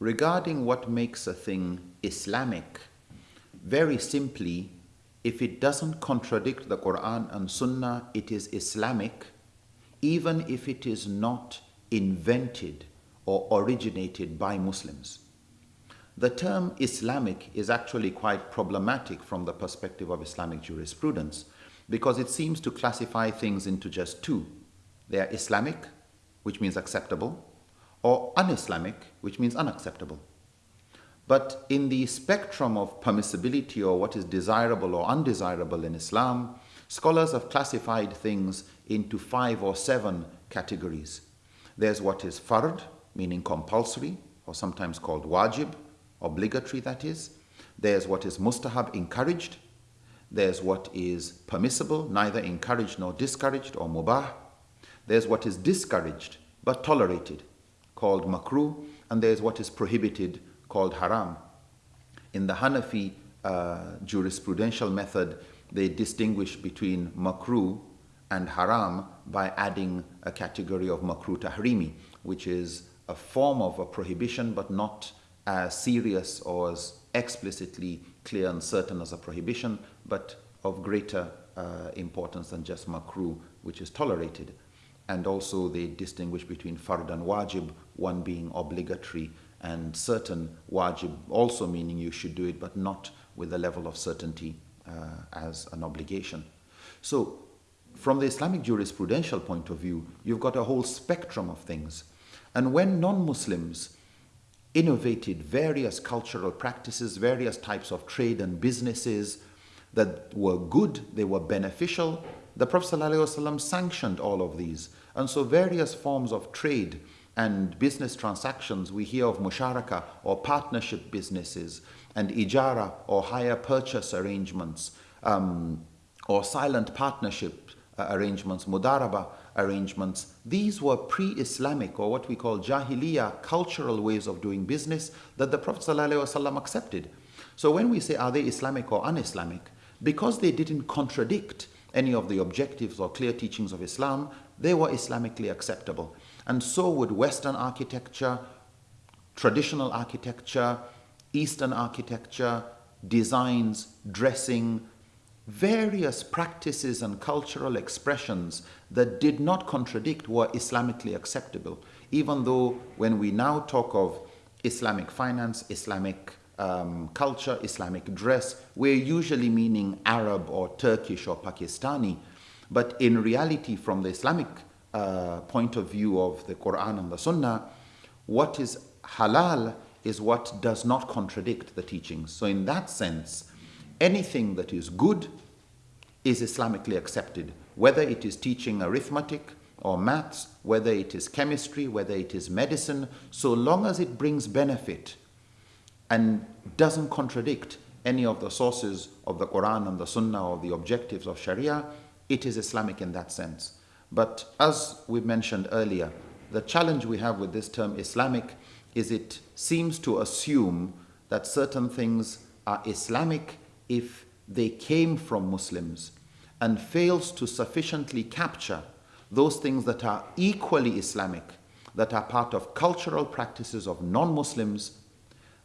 regarding what makes a thing Islamic, very simply, if it doesn't contradict the Quran and Sunnah, it is Islamic, even if it is not invented or originated by Muslims. The term Islamic is actually quite problematic from the perspective of Islamic jurisprudence because it seems to classify things into just two. They are Islamic, which means acceptable, or un-Islamic, which means unacceptable. But in the spectrum of permissibility or what is desirable or undesirable in Islam, scholars have classified things into five or seven categories. There's what is fard, meaning compulsory, or sometimes called wajib, obligatory that is. There's what is mustahab, encouraged. There's what is permissible, neither encouraged nor discouraged, or mubah. There's what is discouraged but tolerated, called makruh. And there's what is prohibited, called haram. In the Hanafi uh, jurisprudential method, they distinguish between makruh and haram by adding a category of makruh tahrimi, which is a form of a prohibition but not as serious or as explicitly clear and certain as a prohibition, but of greater uh, importance than just makruh, which is tolerated. And also they distinguish between fard and wajib, one being obligatory and certain wajib also meaning you should do it, but not with the level of certainty uh, as an obligation. So from the Islamic jurisprudential point of view, you've got a whole spectrum of things. And when non-Muslims innovated various cultural practices, various types of trade and businesses that were good, they were beneficial. The Prophet ﷺ sanctioned all of these. And so various forms of trade and business transactions, we hear of musharaka or partnership businesses and ijara or hire purchase arrangements um, or silent partnership uh, arrangements, mudaraba arrangements. These were pre-Islamic or what we call jahiliyyah cultural ways of doing business that the Prophet ﷺ accepted. So when we say are they Islamic or un-Islamic, because they didn't contradict any of the objectives or clear teachings of Islam, they were Islamically acceptable. And so would Western architecture, traditional architecture, Eastern architecture, designs, dressing, various practices and cultural expressions that did not contradict were Islamically acceptable, even though when we now talk of Islamic finance, Islamic um, culture, Islamic dress, we're usually meaning Arab or Turkish or Pakistani. But in reality, from the Islamic uh, point of view of the Quran and the Sunnah, what is halal is what does not contradict the teachings. So in that sense, anything that is good is Islamically accepted, whether it is teaching arithmetic or maths, whether it is chemistry, whether it is medicine, so long as it brings benefit and doesn't contradict any of the sources of the Quran and the Sunnah or the objectives of Sharia, it is Islamic in that sense. But as we mentioned earlier, the challenge we have with this term Islamic is it seems to assume that certain things are Islamic if they came from Muslims and fails to sufficiently capture those things that are equally Islamic, that are part of cultural practices of non-Muslims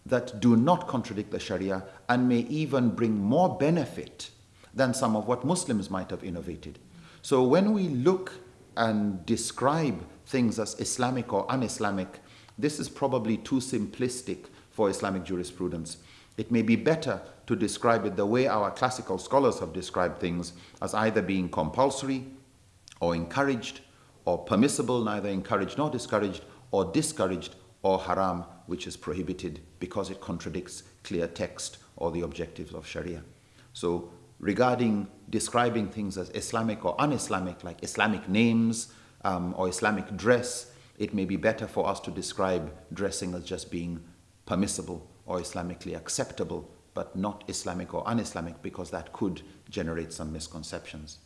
that do not contradict the Sharia and may even bring more benefit than some of what Muslims might have innovated. So when we look and describe things as Islamic or un-Islamic, this is probably too simplistic for Islamic jurisprudence. It may be better to describe it the way our classical scholars have described things as either being compulsory or encouraged or permissible, neither encouraged nor discouraged, or discouraged or haram, which is prohibited because it contradicts clear text or the objectives of Sharia. So regarding describing things as Islamic or un-Islamic, like Islamic names um, or Islamic dress, it may be better for us to describe dressing as just being permissible or Islamically acceptable, but not Islamic or un-Islamic because that could generate some misconceptions.